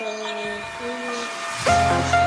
嗯嗯。